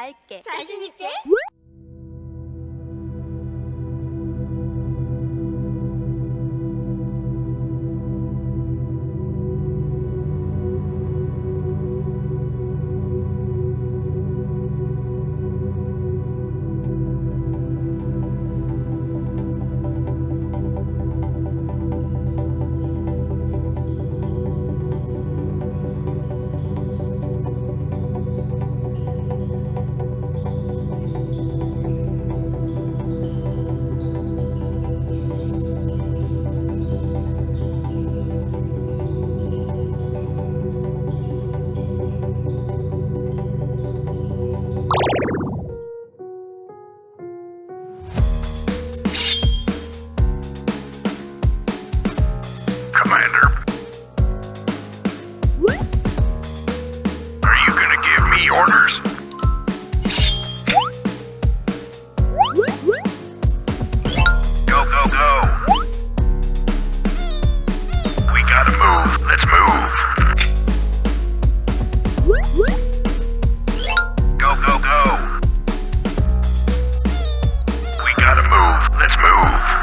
할게. 자신 있게? orders. Go, go, go. We gotta move. Let's move. Go, go, go. We gotta move. Let's move.